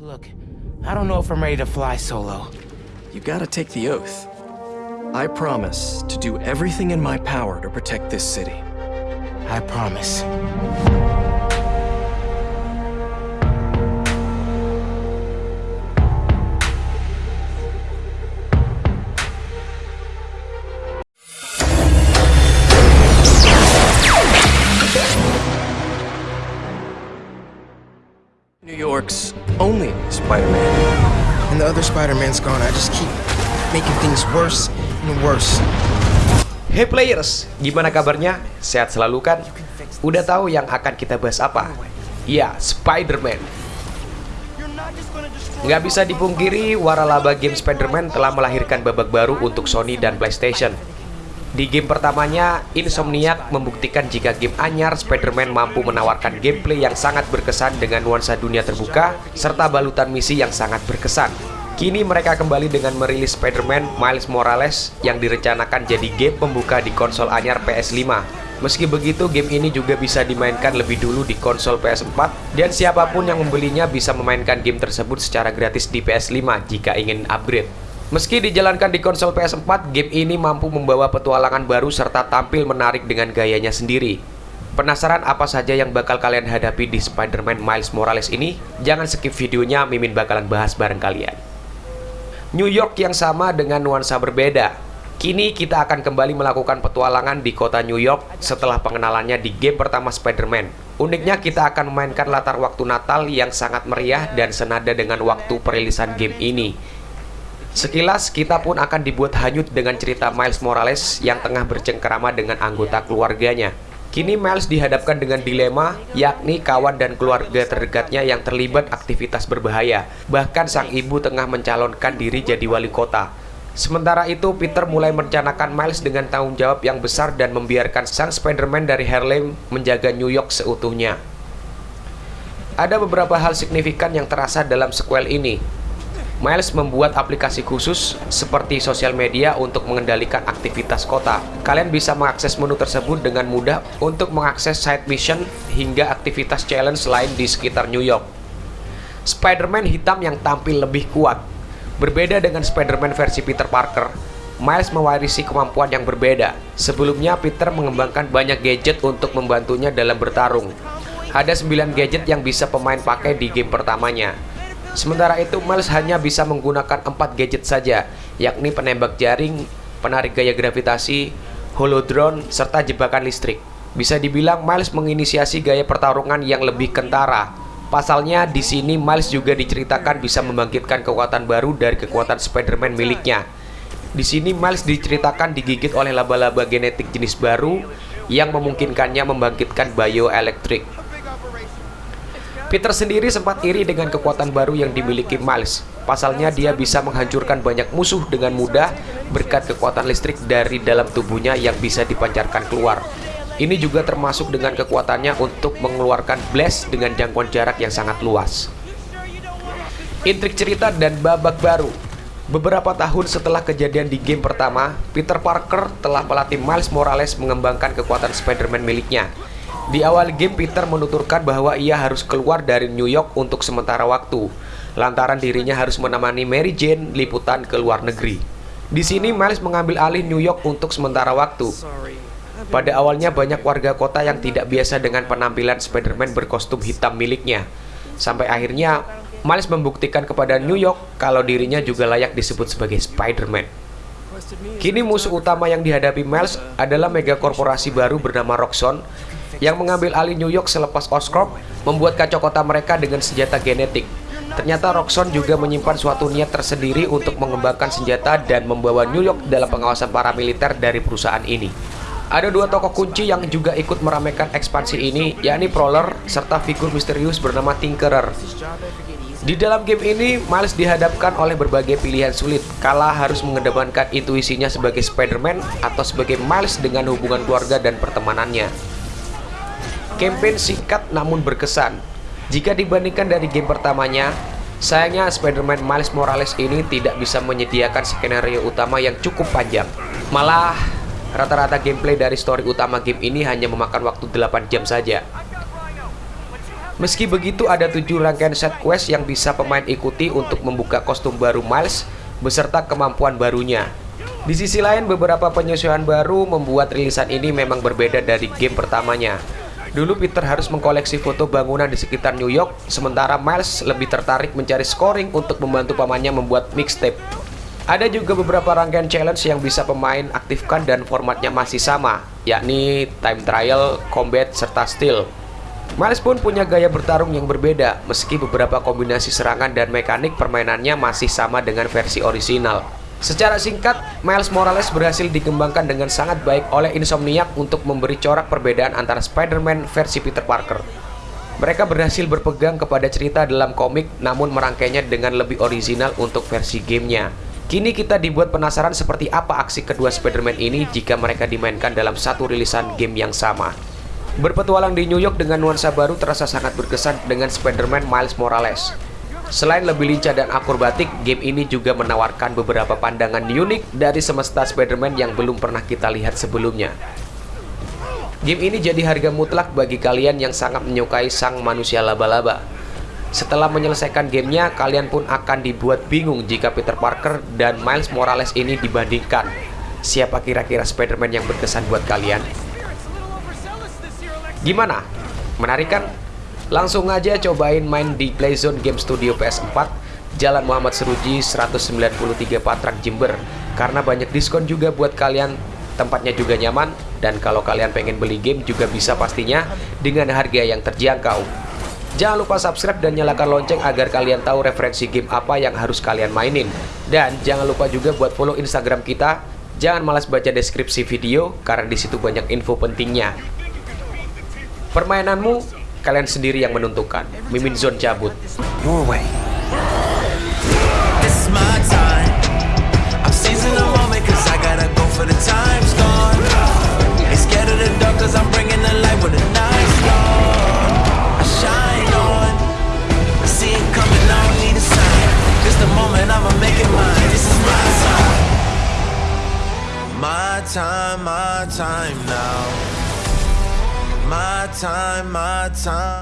Look, I don't know if I'm ready to fly solo. You gotta take the oath. I promise to do everything in my power to protect this city. I promise. New York's only Spider-Man. And the other Spider-Man's gone. I just keep making things worse and worse. Hey players, gimana kabarnya? Sehat selalu kan? Udah tahu yang akan kita bahas apa? Ya, Spider-Man. Nggak bisa dipungkiri, waralaba game Spider-Man telah melahirkan babak baru untuk Sony dan PlayStation. Di game pertamanya, Insomniac membuktikan jika game anyar Spider-Man mampu menawarkan gameplay yang sangat berkesan dengan nuansa dunia terbuka, serta balutan misi yang sangat berkesan. Kini mereka kembali dengan merilis Spider-Man Miles Morales yang direncanakan jadi game pembuka di konsol anyar PS5. Meski begitu, game ini juga bisa dimainkan lebih dulu di konsol PS4 dan siapa pun yang membelinya bisa memainkan game tersebut secara gratis di PS5 jika ingin upgrade. Meski dijalankan di konsol PS4, game ini mampu membawa petualangan baru serta tampil menarik dengan gayanya sendiri. Penasaran apa saja yang bakal kalian hadapi di Spider-Man Miles Morales ini? Jangan skip videonya, Mimin bakalan bahas bareng kalian. New York yang sama dengan nuansa berbeda. Kini kita akan kembali melakukan petualangan di kota New York setelah pengenalannya di game pertama Spider-Man. Uniknya kita akan memainkan latar waktu Natal yang sangat meriah dan senada dengan waktu perilisan game ini. Sekilas kita pun akan dibuat hanyut dengan cerita Miles Morales yang tengah bercengkerama dengan anggota keluarganya. Kini Miles dihadapkan dengan dilema, yakni kawan dan keluarga terdekatnya yang terlibat aktivitas berbahaya. Bahkan sang ibu tengah mencalonkan diri jadi wali kota. Sementara itu, Peter mulai merencanakan Miles dengan tanggung jawab yang besar dan membiarkan sang Spider-Man dari Harlem menjaga New York seutuhnya. Ada beberapa hal signifikan yang terasa dalam sequel ini, Miles membuat aplikasi khusus seperti sosial media untuk mengendalikan aktivitas kota. Kalian bisa mengakses menu tersebut dengan mudah untuk mengakses side mission hingga aktivitas challenge lain di sekitar New York. Spider-Man hitam yang tampil lebih kuat. Berbeda dengan Spider-Man versi Peter Parker, Miles mewarisi kemampuan yang berbeda. Sebelumnya, Peter mengembangkan banyak gadget untuk membantunya dalam bertarung. Ada 9 gadget yang bisa pemain pakai di game pertamanya. Sementara itu, Miles hanya bisa menggunakan empat gadget saja, yakni penembak jaring, penarik gaya gravitasi, holodrone, serta jebakan listrik. Bisa dibilang Miles menginisiasi gaya pertarungan yang lebih kentara. Pasalnya, di sini Miles juga diceritakan bisa membangkitkan kekuatan baru dari kekuatan Spider-Man miliknya. Di sini Miles diceritakan digigit oleh laba-laba genetik jenis baru yang memungkinkannya membangkitkan bioelektrik. Peter sendiri sempat iri dengan kekuatan baru yang dimiliki Miles. Pasalnya dia bisa menghancurkan banyak musuh dengan mudah berkat kekuatan listrik dari dalam tubuhnya yang bisa dipancarkan keluar. Ini juga termasuk dengan kekuatannya untuk mengeluarkan blast dengan jangkauan jarak yang sangat luas. Intrik cerita dan babak baru Beberapa tahun setelah kejadian di game pertama, Peter Parker telah melatih Miles Morales mengembangkan kekuatan Spider-Man miliknya. Di awal game, Peter menuturkan bahwa ia harus keluar dari New York untuk sementara waktu, lantaran dirinya harus menemani Mary Jane liputan ke luar negeri. Di sini, Miles mengambil alih New York untuk sementara waktu. Pada awalnya, banyak warga kota yang tidak biasa dengan penampilan Spider-Man berkostum hitam miliknya. Sampai akhirnya, Miles membuktikan kepada New York kalau dirinya juga layak disebut sebagai Spider-Man. Kini musuh utama yang dihadapi Miles adalah mega korporasi baru bernama Roxxon yang mengambil alih New York selepas Oscorp membuat kacau kota mereka dengan senjata genetik. Ternyata Roxxon juga menyimpan suatu niat tersendiri untuk mengembangkan senjata dan membawa New York dalam pengawasan paramiliter dari perusahaan ini. Ada dua tokoh kunci yang juga ikut meramaikan ekspansi ini, yakni Prowler serta figur misterius bernama Tinkerer. Di dalam game ini, Miles dihadapkan oleh berbagai pilihan sulit, kala harus mengedepankan intuisinya sebagai Spider-Man atau sebagai Miles dengan hubungan keluarga dan pertemanannya. Campaign singkat namun berkesan. Jika dibandingkan dari game pertamanya, sayangnya Spider-Man Miles Morales ini tidak bisa menyediakan skenario utama yang cukup panjang. Malah, rata-rata gameplay dari story utama game ini hanya memakan waktu 8 jam saja. Meski begitu ada tujuh rangkaian set quest yang bisa pemain ikuti untuk membuka kostum baru Miles beserta kemampuan barunya. Di sisi lain beberapa penyesuaian baru membuat rilisan ini memang berbeda dari game pertamanya. Dulu Peter harus mengkoleksi foto bangunan di sekitar New York, sementara Miles lebih tertarik mencari scoring untuk membantu pamannya membuat mixtape. Ada juga beberapa rangkaian challenge yang bisa pemain aktifkan dan formatnya masih sama, yakni time trial, combat, serta steal. Miles pun punya gaya bertarung yang berbeda, meski beberapa kombinasi serangan dan mekanik permainannya masih sama dengan versi orisinal. Secara singkat, Miles Morales berhasil dikembangkan dengan sangat baik oleh Insomniac untuk memberi corak perbedaan antara Spider-Man versi Peter Parker. Mereka berhasil berpegang kepada cerita dalam komik namun merangkainya dengan lebih orisinal untuk versi gamenya. Kini kita dibuat penasaran seperti apa aksi kedua Spider-Man ini jika mereka dimainkan dalam satu rilisan game yang sama. Berpetualang di New York dengan nuansa baru terasa sangat berkesan dengan Spider-Man Miles Morales. Selain lebih lincah dan akrobatik, game ini juga menawarkan beberapa pandangan unik dari semesta Spider-Man yang belum pernah kita lihat sebelumnya. Game ini jadi harga mutlak bagi kalian yang sangat menyukai sang manusia laba-laba. Setelah menyelesaikan gamenya, kalian pun akan dibuat bingung jika Peter Parker dan Miles Morales ini dibandingkan. Siapa kira-kira Spider-Man yang berkesan buat kalian? Gimana? Menarik kan? Langsung aja cobain main di Playzone Game Studio PS4 Jalan Muhammad Seruji 193 Patrak Jember Karena banyak diskon juga buat kalian Tempatnya juga nyaman Dan kalau kalian pengen beli game juga bisa pastinya Dengan harga yang terjangkau Jangan lupa subscribe dan nyalakan lonceng agar kalian tahu referensi game apa yang harus kalian mainin. Dan jangan lupa juga buat follow Instagram kita. Jangan malas baca deskripsi video karena di situ banyak info pentingnya. Permainanmu, kalian sendiri yang menentukan. Mimin Zone cabut. Your way. This is my time. I'm seizing the moment cause I gotta go for the time's gone. Ain't scared of the dark cause I'm bringing the light when the night's gone. I shine on. See it coming, I don't need a sign. Just the moment I'ma make it mine. This is my time. My time, my time now. My time, my time.